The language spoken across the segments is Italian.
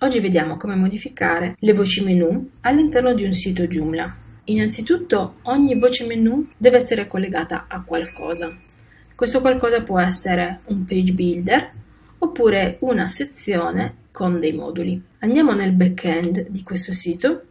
Oggi vediamo come modificare le voci menu all'interno di un sito Joomla. Innanzitutto ogni voce menu deve essere collegata a qualcosa. Questo qualcosa può essere un page builder oppure una sezione con dei moduli. Andiamo nel backend di questo sito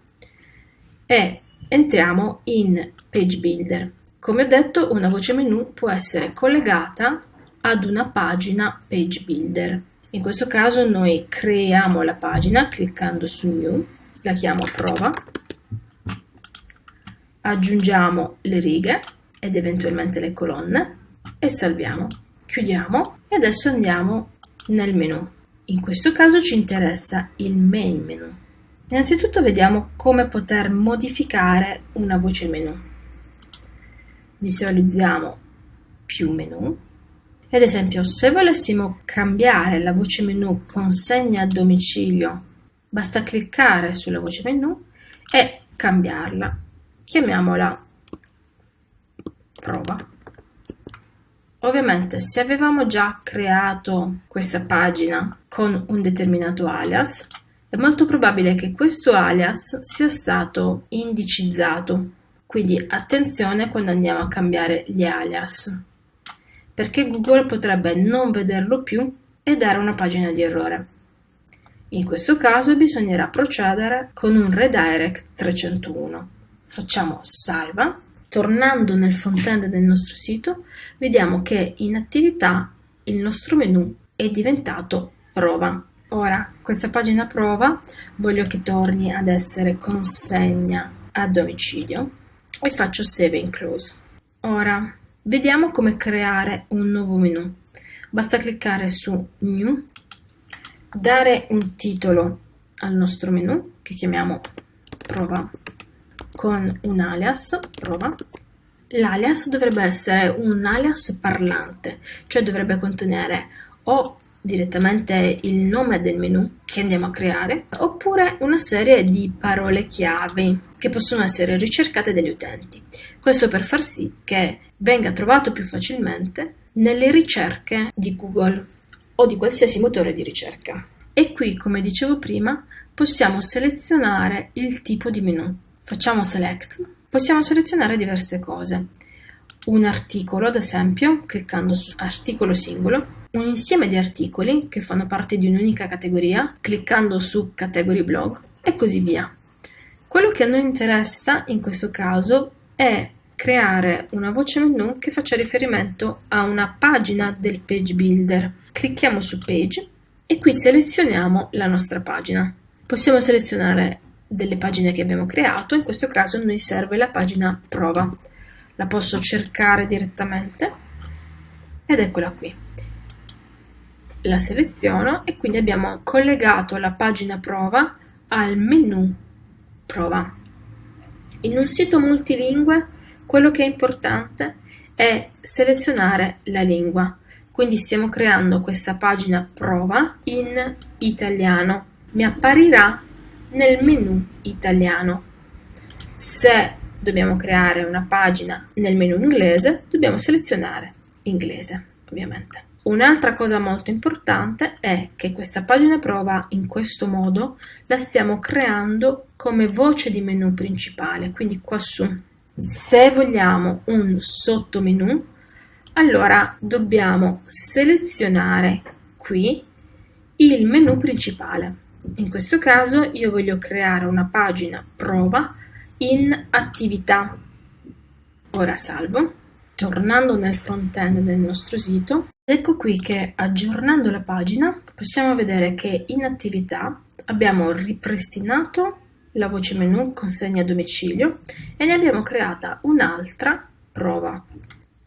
e entriamo in page builder. Come ho detto, una voce menu può essere collegata ad una pagina page builder. In questo caso noi creiamo la pagina cliccando su New, la chiamo prova, aggiungiamo le righe ed eventualmente le colonne e salviamo. Chiudiamo e adesso andiamo nel menu. In questo caso ci interessa il main menu. Innanzitutto vediamo come poter modificare una voce menu. Visualizziamo più menu ad esempio, se volessimo cambiare la voce menu consegna a domicilio, basta cliccare sulla voce menu e cambiarla. Chiamiamola prova. Ovviamente se avevamo già creato questa pagina con un determinato alias, è molto probabile che questo alias sia stato indicizzato. Quindi attenzione quando andiamo a cambiare gli alias perché Google potrebbe non vederlo più e dare una pagina di errore. In questo caso bisognerà procedere con un redirect 301. Facciamo salva. Tornando nel front-end del nostro sito, vediamo che in attività il nostro menu è diventato prova. Ora, questa pagina prova voglio che torni ad essere consegna a domicilio e faccio save and close. Ora, Vediamo come creare un nuovo menu. Basta cliccare su New, dare un titolo al nostro menu che chiamiamo prova con un alias prova. L'alias dovrebbe essere un alias parlante, cioè dovrebbe contenere o direttamente il nome del menu che andiamo a creare oppure una serie di parole chiave che possono essere ricercate dagli utenti. Questo per far sì che venga trovato più facilmente nelle ricerche di Google o di qualsiasi motore di ricerca. E qui, come dicevo prima, possiamo selezionare il tipo di menu. Facciamo select. Possiamo selezionare diverse cose. Un articolo, ad esempio, cliccando su articolo singolo, un insieme di articoli che fanno parte di un'unica categoria, cliccando su category blog e così via. Quello che a noi interessa in questo caso è creare una voce menu che faccia riferimento a una pagina del page builder. Clicchiamo su page e qui selezioniamo la nostra pagina. Possiamo selezionare delle pagine che abbiamo creato, in questo caso noi serve la pagina prova. La posso cercare direttamente ed eccola qui. La seleziono e quindi abbiamo collegato la pagina prova al menu prova. In un sito multilingue quello che è importante è selezionare la lingua. Quindi stiamo creando questa pagina prova in italiano. Mi apparirà nel menu italiano. Se dobbiamo creare una pagina nel menu inglese, dobbiamo selezionare inglese, ovviamente. Un'altra cosa molto importante è che questa pagina prova in questo modo la stiamo creando come voce di menu principale, quindi qua su. Se vogliamo un sottomenu, allora dobbiamo selezionare qui il menu principale. In questo caso io voglio creare una pagina prova in attività. Ora salvo. Tornando nel front-end del nostro sito, ecco qui che aggiornando la pagina possiamo vedere che in attività abbiamo ripristinato la voce menu consegna a domicilio e ne abbiamo creata un'altra prova.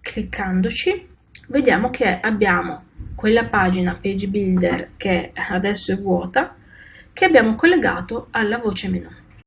Cliccandoci vediamo che abbiamo quella pagina page builder che adesso è vuota che abbiamo collegato alla voce menu.